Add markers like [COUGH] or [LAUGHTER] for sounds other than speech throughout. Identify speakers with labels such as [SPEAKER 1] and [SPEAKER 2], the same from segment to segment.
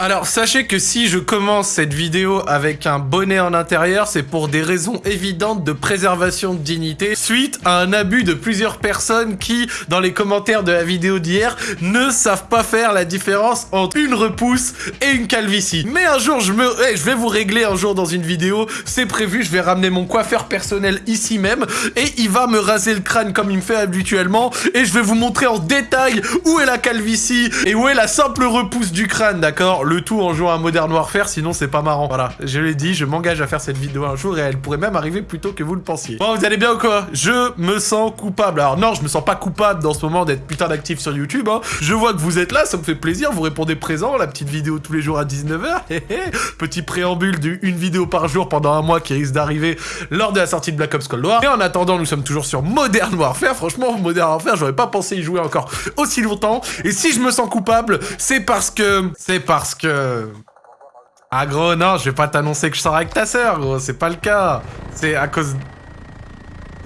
[SPEAKER 1] Alors sachez que si je commence cette vidéo avec un bonnet en intérieur, c'est pour des raisons évidentes de préservation de dignité, suite à un abus de plusieurs personnes qui, dans les commentaires de la vidéo d'hier, ne savent pas faire la différence entre une repousse et une calvitie. Mais un jour, je me... Eh, je vais vous régler un jour dans une vidéo, c'est prévu, je vais ramener mon coiffeur personnel ici même, et il va me raser le crâne comme il me fait habituellement, et je vais vous montrer en détail où est la calvitie et où est la simple repousse du crâne, d'accord? Le tout en jouant à Modern Warfare, sinon c'est pas marrant. Voilà, je l'ai dit, je m'engage à faire cette vidéo un jour et elle pourrait même arriver plus tôt que vous le pensiez. Bon, vous allez bien ou quoi? Je me sens coupable. Alors non, je me sens pas coupable dans ce moment d'être putain d'actif sur YouTube. Hein. Je vois que vous êtes là, ça me fait plaisir, vous répondez présent, la petite vidéo tous les jours à 19h. [LAUGHS] Petit préambule d'une vidéo par jour pendant un mois qui risque d'arriver lors de la sortie de Black Ops Cold War. Et en attendant, nous sommes toujours sur Modern Warfare. Franchement, Modern Warfare, j'aurais pas pensé y jouer encore aussi longtemps. Et si je me sens coupable, c'est parce que... C'est parce que... Ah gros, non, je vais pas t'annoncer que je sors avec ta sœur, gros, c'est pas le cas. C'est à cause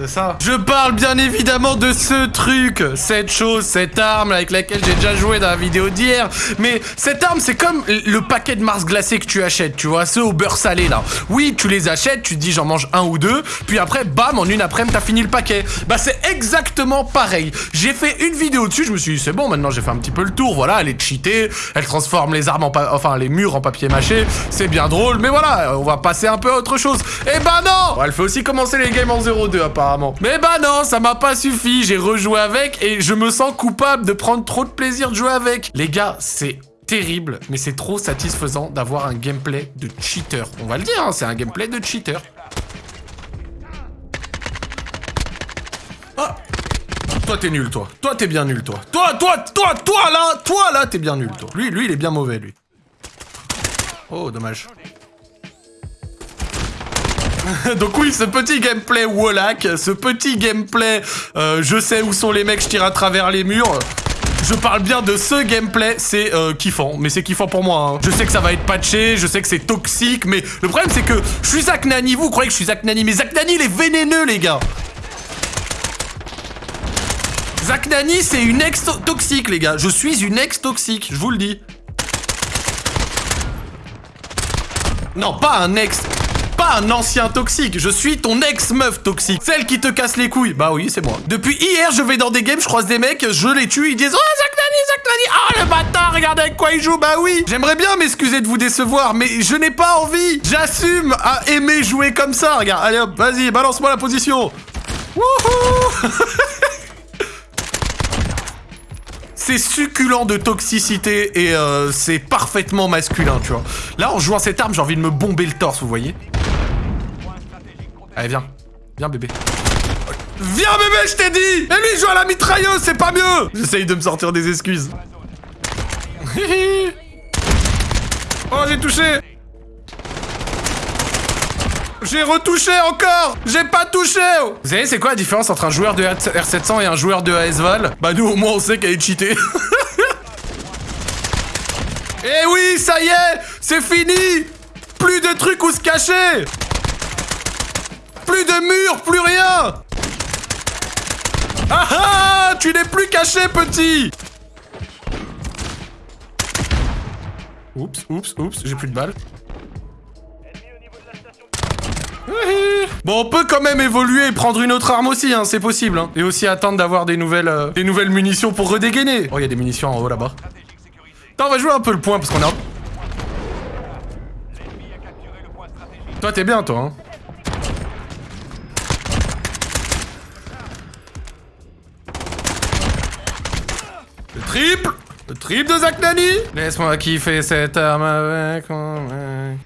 [SPEAKER 1] ça. Je parle bien évidemment de ce truc, cette chose, cette arme avec laquelle j'ai déjà joué dans la vidéo d'hier. Mais cette arme, c'est comme le paquet de Mars glacé que tu achètes, tu vois, ceux au beurre salé là. Oui, tu les achètes, tu te dis j'en mange un ou deux, puis après, bam, en une après-midi, t'as fini le paquet. Bah c'est exactement pareil. J'ai fait une vidéo dessus, je me suis dit c'est bon, maintenant j'ai fait un petit peu le tour, voilà, elle est cheatée, elle transforme les armes en enfin les murs en papier mâché, c'est bien drôle, mais voilà, on va passer un peu à autre chose. Et eh bah non Elle fait aussi commencer les games en 0-2 Mais bah non, ça m'a pas suffi, j'ai rejoué avec et je me sens coupable de prendre trop de plaisir de jouer avec. Les gars, c'est terrible, mais c'est trop satisfaisant d'avoir un gameplay de cheater. On va le dire, hein, c'est un gameplay de cheater. Ah Toi, t'es nul, toi. Toi, t'es bien nul, toi. Toi, toi, toi, toi, là Toi, là, t'es bien nul, toi. Lui, lui, il est bien mauvais, lui. Oh, dommage. [LAUGHS] Donc oui, ce petit gameplay Wallach, ce petit gameplay euh, je sais où sont les mecs, je tire à travers les murs. Je parle bien de ce gameplay, c'est euh, kiffant, mais c'est kiffant pour moi. Hein. Je sais que ça va être patché, je sais que c'est toxique, mais le problème c'est que je suis Zach Nani, vous croyez que je suis Zach Nani, mais Zach Nani il est vénéneux les gars Zach Nani c'est une ex toxique les gars, je suis une ex toxique, je vous le dis. Non, pas un ex un ancien toxique, je suis ton ex-meuf toxique. Celle qui te casse les couilles. Bah oui, c'est moi. Depuis hier, je vais dans des games, je croise des mecs, je les tue, ils disent « Oh, Zach Nani, Zach Nani Oh, le bâtard, regardez avec quoi il joue Bah oui J'aimerais bien m'excuser de vous décevoir, mais je n'ai pas envie J'assume à aimer jouer comme ça, regarde. Allez hop, vas-y, balance-moi la position Wouhou c'est succulent de toxicité et euh, c'est parfaitement masculin, tu vois. Là, en jouant cette arme, j'ai envie de me bomber le torse, vous voyez Allez, viens. Viens, bébé. Viens, bébé, je t'ai dit Et lui, il joue à la mitrailleuse, c'est pas mieux J'essaye de me sortir des excuses. [LAUGHS] oh, j'ai touché j'ai retouché encore J'ai pas touché Vous savez, c'est quoi la différence entre un joueur de R700 et un joueur de ASVAL Bah nous, au moins, on sait qu'elle est cheatée. [LAUGHS] Eh oui, ça y est C'est fini Plus de trucs où se cacher plus de murs, plus rien Ah ah Tu n'es plus caché, petit Oups, oups, oups, j'ai plus de balles. Bon, on peut quand même évoluer et prendre une autre arme aussi, hein, c'est possible. Hein. Et aussi attendre d'avoir des nouvelles euh, des nouvelles munitions pour redégainer. Oh, il y a des munitions en haut là-bas. Attends, on va jouer un peu le point parce qu'on est en... Toi, t'es bien, toi, hein. Triple Le triple de Zach Nani. Laisse-moi kiffer cette arme avec mec.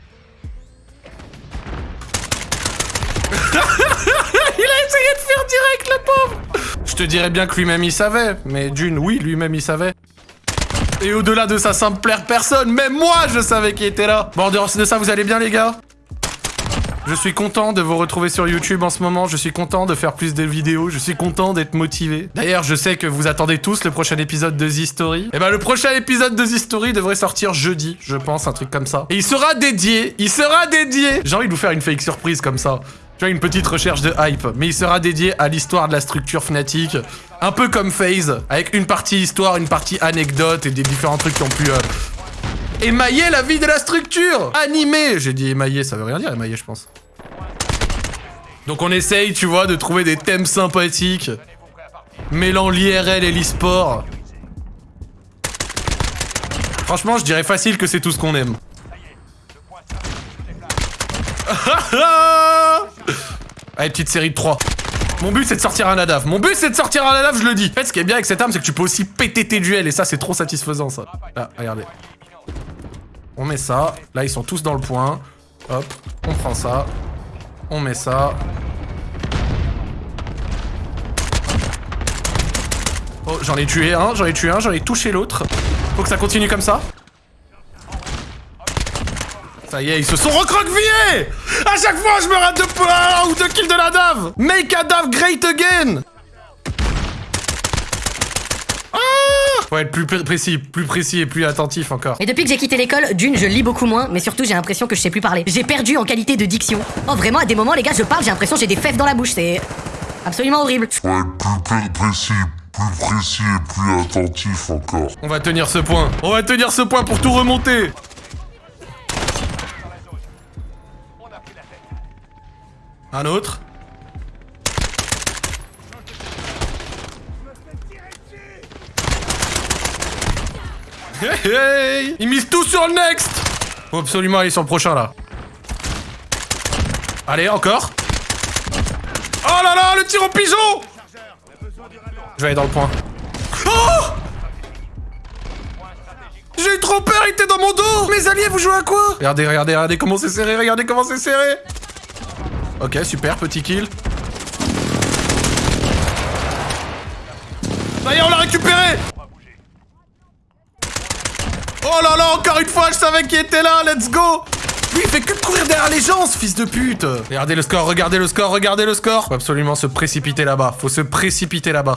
[SPEAKER 1] [LAUGHS] il a essayé de faire direct, le pauvre. Je te dirais bien que lui-même il savait, mais d'une, oui, lui-même il savait. Et au-delà de ça, ça me plaire personne, même moi je savais qu'il était là. Bon, en dehors de ça, vous allez bien les gars? Je suis content de vous retrouver sur YouTube en ce moment, je suis content de faire plus de vidéos, je suis content d'être motivé. D'ailleurs, je sais que vous attendez tous le prochain épisode de The Story. Et eh ben le prochain épisode de The Story devrait sortir jeudi, je pense, un truc comme ça. Et il sera dédié, il sera dédié J'ai envie de vous faire une fake surprise comme ça. Tu vois, une petite recherche de hype. Mais il sera dédié à l'histoire de la structure Fnatic. Un peu comme FaZe, avec une partie histoire, une partie anecdote et des différents trucs qui ont pu... Euh, Émailler la vie de la structure Animer J'ai dit émailler, ça veut rien dire émailler, je pense. Donc on essaye, tu vois, de trouver des thèmes sympathiques. Mêlant l'IRL et l'e-sport. Franchement, je dirais facile que c'est tout ce qu'on aime. [LAUGHS] Allez, petite série de 3. Mon but, c'est de sortir un ADAF. Mon but, c'est de sortir un ADAF, je le dis. En fait, ce qui est bien avec cette arme, c'est que tu peux aussi péter tes duels. Et ça, c'est trop satisfaisant, ça. Là, regardez. On met ça. Là, ils sont tous dans le point. Hop, on prend ça. On met ça. Oh, j'en ai tué un, j'en ai tué un, j'en ai touché l'autre. Faut que ça continue comme ça. Ça y est, ils se sont recroquevillés À chaque fois, je me rate de points ou de kills de la dave Make a dave great again ah Faut être plus précis, plus précis et plus attentif encore.
[SPEAKER 2] Et depuis que j'ai quitté l'école, d'une, je lis beaucoup moins, mais surtout j'ai l'impression que je sais plus parler. J'ai perdu en qualité de diction. Oh vraiment, à des moments, les gars, je parle, j'ai l'impression que j'ai des fèves dans la bouche, c'est absolument horrible.
[SPEAKER 3] Faut être plus précis, plus précis et plus attentif encore.
[SPEAKER 1] On va tenir ce point. On va tenir ce point pour tout remonter. Un autre. Hey, hey Ils misent tout sur le next Faut absolument aller sur le prochain, là. Allez, encore. Oh là là, le tir au pigeon Je vais aller dans le point. Oh J'ai eu trop peur, il était dans mon dos Mes alliés, vous jouez à quoi? Regardez, regardez, regardez comment c'est serré, regardez comment c'est serré Ok, super, petit kill. Ça y on l'a récupéré Oh là là, encore une fois, je savais qu'il était là, let's go. Lui, il fait que courir derrière les gens, ce fils de pute. Regardez le score, regardez le score, regardez le score. Faut absolument se précipiter là-bas, faut se précipiter là-bas.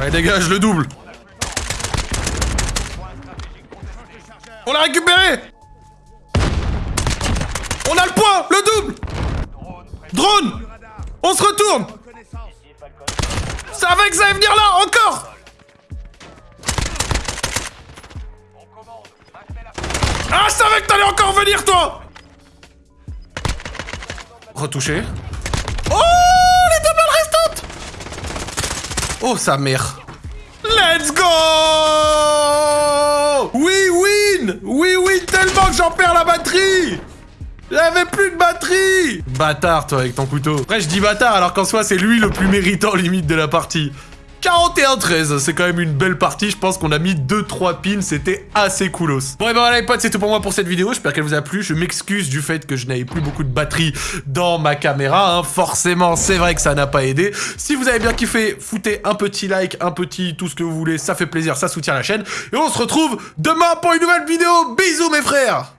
[SPEAKER 1] Allez, dégage, le double. On l'a récupéré. On a le point Le double. Drone On se retourne Ça va que ça va venir là Encore Ah, je savais que t'allais encore venir, toi Retouché. Oh Les deux balles restantes Oh, sa mère Let's go Oui, win Oui, win tellement que j'en perds la j'avais plus de batterie Bâtard, toi, avec ton couteau. Après, je dis bâtard, alors qu'en soi, c'est lui le plus méritant, [LAUGHS] limite, de la partie. 41-13, c'est quand même une belle partie, je pense qu'on a mis 2-3 pins, c'était assez coolos. Bon et ben voilà les potes, c'est tout pour moi pour cette vidéo, j'espère qu'elle vous a plu, je m'excuse du fait que je n'avais plus beaucoup de batterie dans ma caméra, hein. forcément c'est vrai que ça n'a pas aidé. Si vous avez bien kiffé, foutez un petit like, un petit tout ce que vous voulez, ça fait plaisir, ça soutient la chaîne, et on se retrouve demain pour une nouvelle vidéo, bisous mes frères